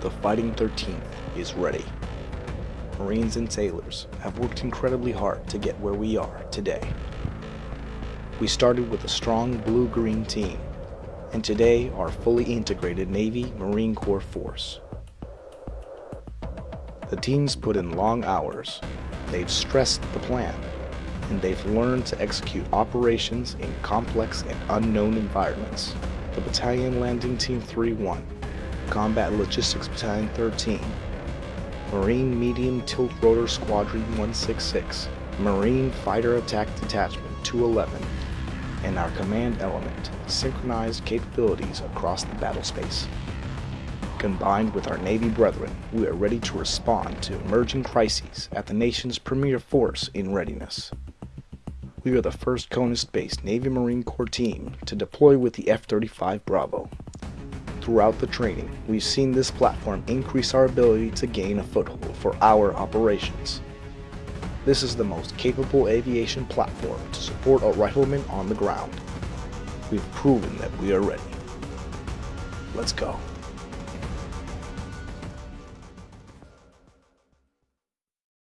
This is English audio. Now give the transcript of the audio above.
the Fighting 13th is ready. Marines and sailors have worked incredibly hard to get where we are today. We started with a strong blue-green team, and today are fully integrated Navy Marine Corps force. The teams put in long hours, they've stressed the plan, and they've learned to execute operations in complex and unknown environments. The Battalion Landing Team 3-1, Combat Logistics Battalion 13, Marine Medium Tilt Rotor Squadron 166, Marine Fighter Attack Detachment 211, and our command element synchronized capabilities across the battle space. Combined with our Navy brethren, we are ready to respond to emerging crises at the nation's premier force in readiness. We are the first CONUS-based Navy Marine Corps team to deploy with the F-35 Bravo. Throughout the training, we've seen this platform increase our ability to gain a foothold for our operations. This is the most capable aviation platform to support a rifleman on the ground. We've proven that we are ready. Let's go.